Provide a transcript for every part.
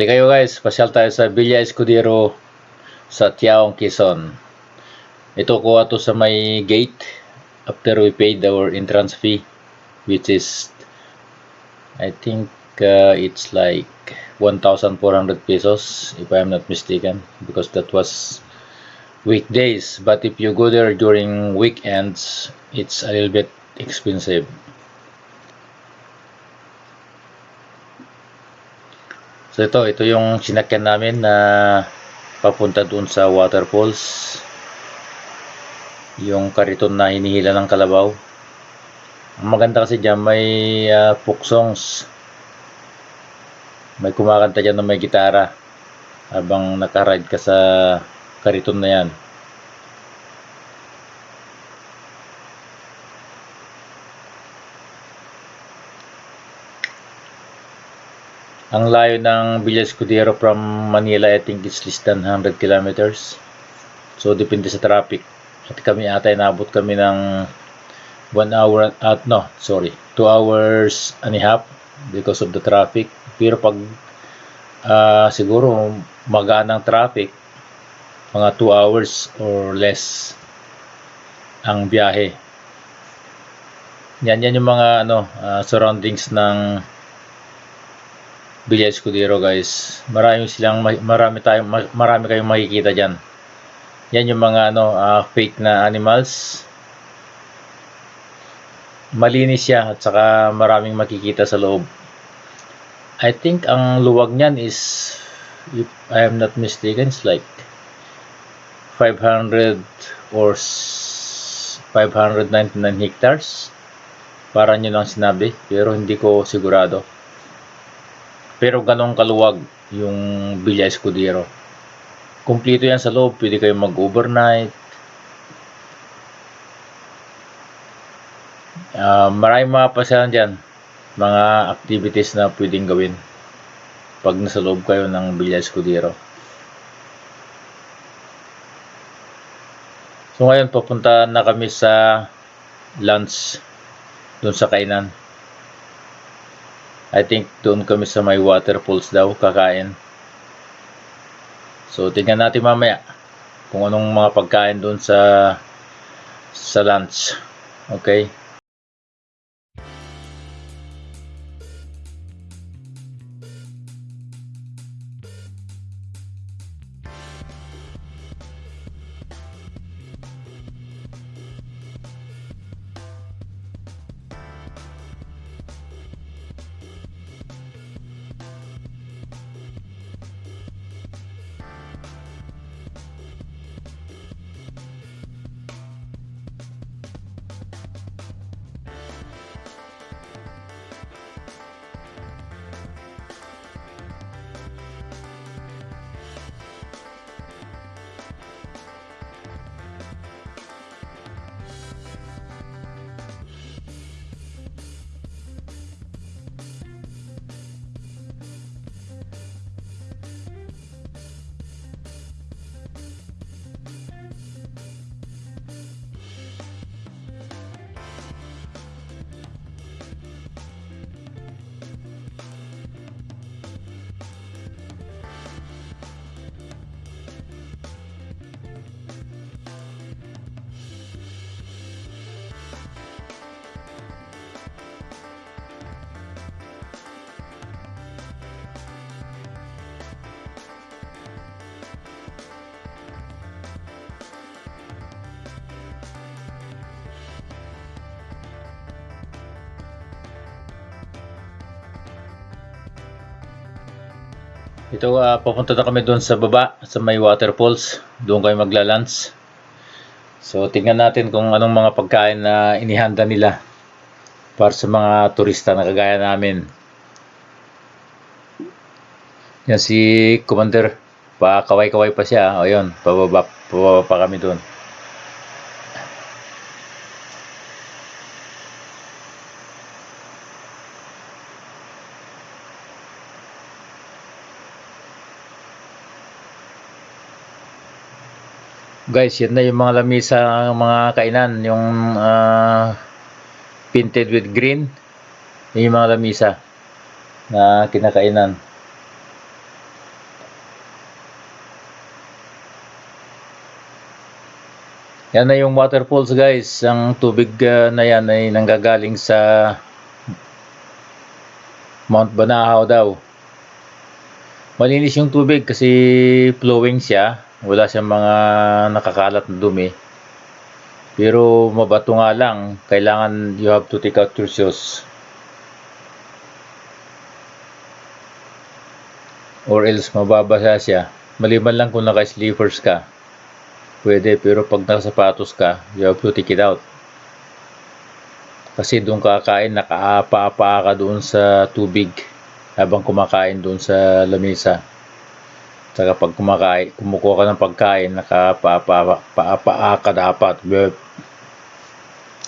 Halika kayo guys, pasyal tayo sa Villa Escudero sa Tiaong, Quezon. Ito kuha to sa may gate after we paid our entrance fee which is I think uh, it's like 1,400 pesos if I'm not mistaken because that was weekdays but if you go there during weekends it's a little bit expensive So ito, ito yung sinakyan namin na papunta dun sa waterfalls. Yung kariton na hinihila ng kalabaw. Ang maganda kasi dyan, may uh, folk songs. May kumakanta dyan na may gitara. Habang nakaride ka sa kariton na yan. Ang layo ng Villa Escudero from Manila, I think it's less than 100 kilometers. So, depende sa traffic. At kami ata, inabot kami ng 1 hour, at no, sorry, 2 hours and a half because of the traffic. Pero pag uh, siguro magaan ang traffic, mga 2 hours or less ang biyahe. Yan, yan yung mga ano, uh, surroundings ng Villa Escudero guys. Marami silang marami tayong marami kayong makikita diyan. Yan yung mga ano uh, fake na animals. Malinis siya at saka maraming makikita sa loob. I think ang luwag niyan is if I am not mistaken it's like 500 or 599 hectares. Para nyo lang sinabi pero hindi ko sigurado. Pero ganong kaluwag yung Villa Escudero. Kumpleto yan sa loob. Pwede kayong mag-overnight. Uh, maraming mga pasyalan dyan. Mga activities na pwedeng gawin pag nasa loob kayo ng Villa Escudero. So ngayon papunta na kami sa lunch doon sa kainan. I think doon kami sa may waterfalls daw kakain. So tingnan natin mamaya kung anong mga pagkain doon sa sa lunch. Okay? Ito, uh, papunta na kami doon sa baba, sa may waterfalls. Doon kayo magla-lunch. So, tingnan natin kung anong mga pagkain na inihanda nila para sa mga turista na kagaya namin. Yan si Commander. Pa kaway-kaway pa siya. O yun, pababa, pababa pa kami doon. guys yan na yung mga lamisa ng mga kainan yung uh, painted with green. Yung mga lamisa na kinakainan. Yan na yung waterfalls guys. Ang tubig uh, na yan ay nanggagaling sa Mount Banahaw daw. Malinis yung tubig kasi flowing siya. Wala siyang mga nakakalat na dumi. Pero mabato nga lang. Kailangan you have to take out your shoes. Or else mababasa siya. Maliban lang kung naka-sleepers ka. Pwede, pero pag nakasapatos ka, you have to take it out. Kasi doon kakain, nakaapa-apa ka doon sa tubig habang kumakain doon sa lamesa. Saka pag kumakain, kumukuha ka ng pagkain, nakaapa-apa ka dapat. Bleh.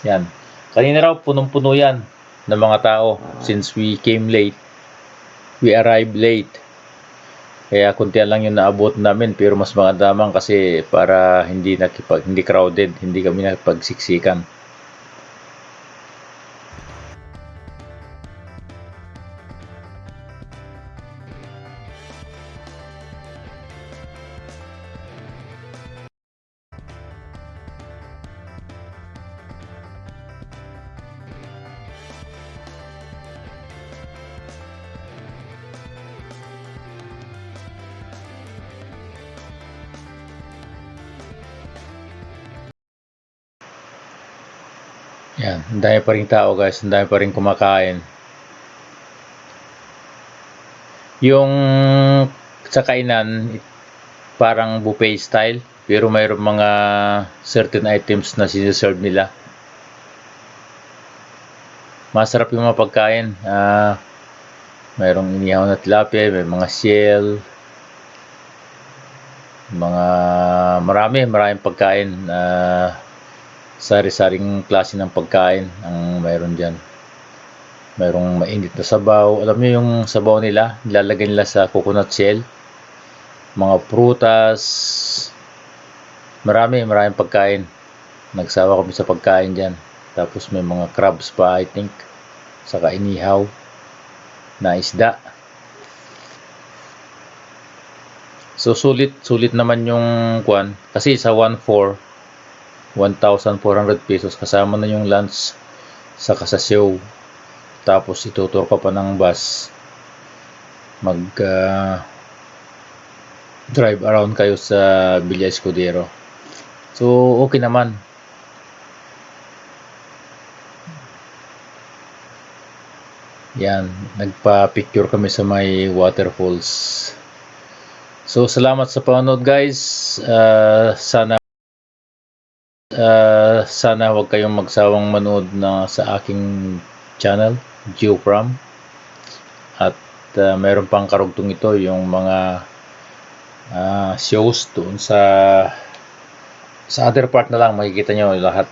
Yan. Kanina raw, punong-puno yan ng mga tao. Since we came late, we arrived late. Kaya kuntian lang yung naabot namin pero mas maganda man kasi para hindi nakipag hindi crowded, hindi kami nakipagsiksikan. Yan, ang dami pa rin tao guys, ang dami pa rin kumakain. Yung sa kainan, parang buffet style, pero mayroong mga certain items na siniserve nila. Masarap yung mga pagkain. Ah, mayroong inihaw na tilapia, may mga shell, mga marami, maraming pagkain. Ah, sari-saring klase ng pagkain ang mayroon dyan. Mayroong mainit na sabaw. Alam niyo yung sabaw nila, nilalagay nila sa coconut shell. Mga prutas. Marami, maraming pagkain. Nagsawa kami sa pagkain dyan. Tapos may mga crabs pa, I think. Saka inihaw na isda. So sulit, sulit naman yung kwan. Kasi sa 1.4, 1,400 pesos. Kasama na yung lunch sa kasasyaw tapos itutur ka pa ng bus. Mag uh, drive around kayo sa Villa Escudero. So okay naman. Yan. Nagpa picture kami sa may waterfalls. So salamat sa panonood guys. Uh, sana Uh, sana huwag kayong magsawang manood na sa aking channel, Geopram. At uh, meron pang karugtong ito yung mga uh, shows doon sa sa other part na lang makikita nyo lahat